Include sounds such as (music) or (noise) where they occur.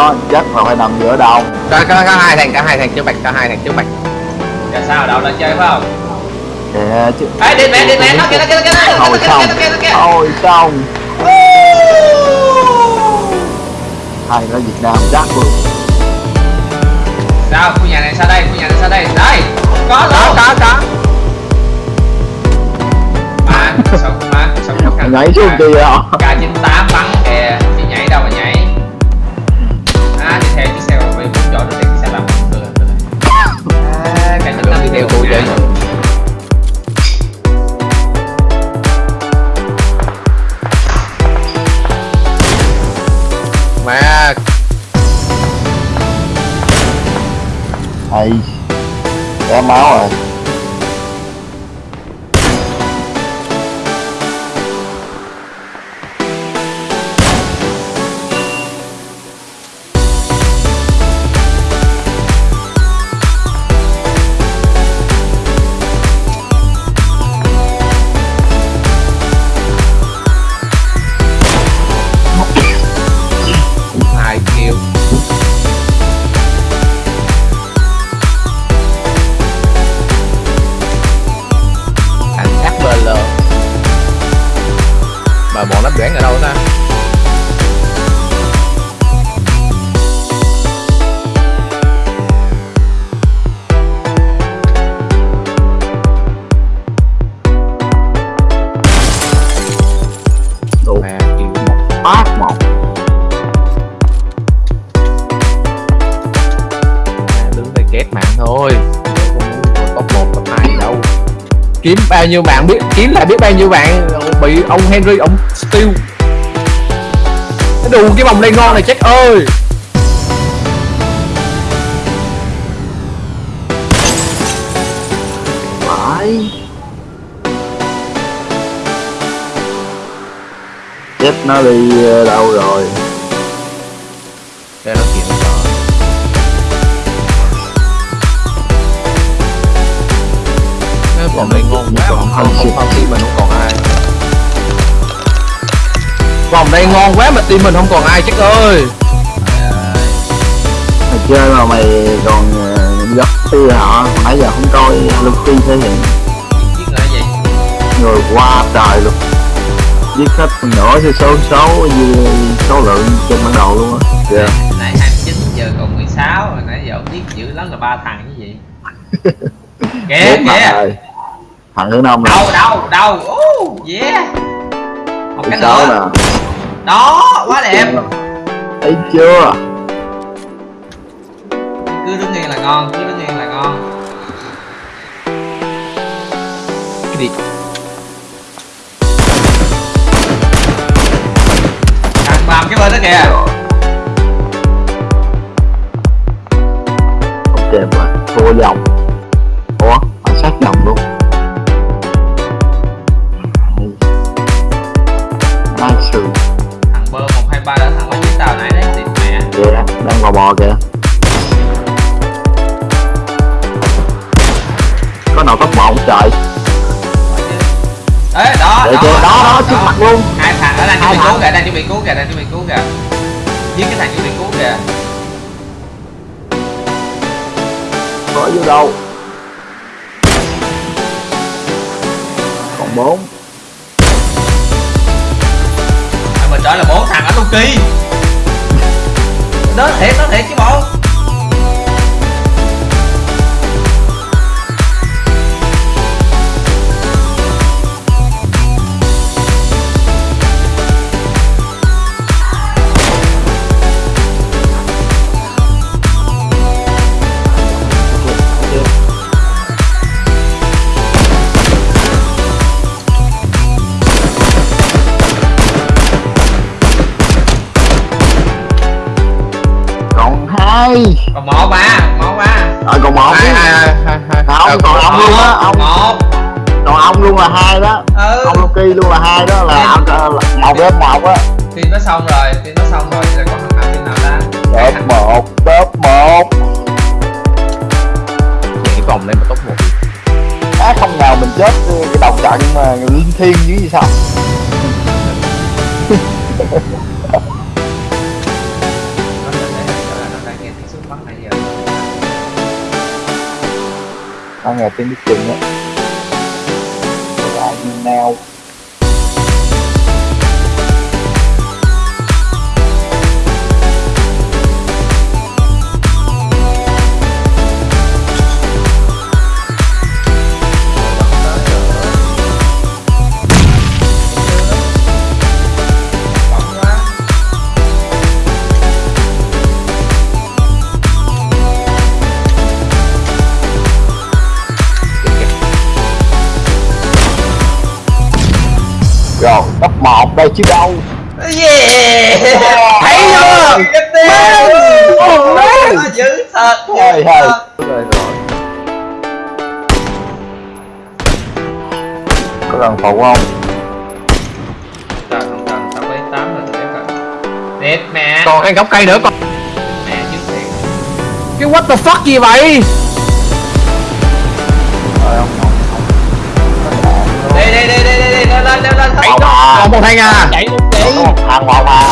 đó chắc là phải nằm giữa đồng có, có, có hai thằng có hai thằng trước mặt có hai thằng trước mặt Giờ sao đâu đã chơi phải không? kìa chứ Ê đi mẹ đi mẹ nó kia nó kia nó kia nó xong nó kia nó kia thôi xong hay ở Việt Nam chắc luôn Sao khu nhà này sao đây? Khu nhà này sao đây? Đây. Có có luôn. có có Mà sao mà khó khăn. nhảy xuống kia à K98 hay. Té máu rồi. Bọn nó đoán ở đâu ta? Đủ kiếm bao nhiêu bạn biết, kiếm lại biết bao nhiêu bạn. Bị ông Henry, ông steal cái đủ cái vòng lên ngon này chết ơi. Phải. Chết nó đi ờ, đâu rồi? Vòng đây ngon quá Còn mà không shit. không team mình không còn ai. Vòng đây ngon quá mà team mình không còn ai chết ơi. Mày chơi mà mày còn gấp tư họ nãy giờ không coi Lucky thể hiện. Chiếc là gì? người qua trời luôn. Giết hết phần nửa thì số số như số lượng trên bản đồ luôn á. Dạ. Nãy 29 giờ còn 16 rồi nãy giờ ông biết dữ lắm là ba thằng cái gì? (laughs) Kìa bốn thằng thằng thứ năm Đâu đâu đâu. Oh, yeah. Một cái nữa. nè Đó, quá đẹp. thấy chưa Cứ đứng yên là ngon, cứ đứng yên là ngon. cái gì Thằng làm cái bên đó kìa. ok mà thua vòng kìa. Đang bò bò kìa. Có nào top một không trời? Ê, đó, Để đó, kìa, đó đó trước mặt luôn. Hai thằng ở đây chuẩn bị cứu kìa, đang chuẩn bị cứu kìa, đang chuẩn bị cứu kìa. Giết cái thằng chuẩn bị cứu kìa. có vô đâu? Còn bốn. À, mình trở là bốn thằng ở Loki đến thiệt, đến thiệt chứ bộ. Hai Còn một mà, một mà. rồi còn một hai hai hai hai không Ờ, còn ông luôn á. Ông Một. còn ông luôn là hai đó. Ừ. ông Loki luôn là hai đó là ông là một ghép một á. Team nó xong rồi, team nó xong rồi, giờ còn thằng nào team nào top thằng. một top một. Vậy cái vòng này mà top 1 á không nào mình chết cái đầu trận mà linh thiêng như gì sao (laughs) tao ngày tiếng biết chừng á nào. Một đây chứ đâu. Yeah. Thấy chưa? Nó dữ thật rồi rồi có cần phụ không? Cần không cần tao có tám rồi tao cần Đẹp mẹ còn ăn gốc cây nữa con Mẹ chứ thiệt cái what the fuck gì vậy lên lên lên lên. À. một thằng à chạy một thằng một à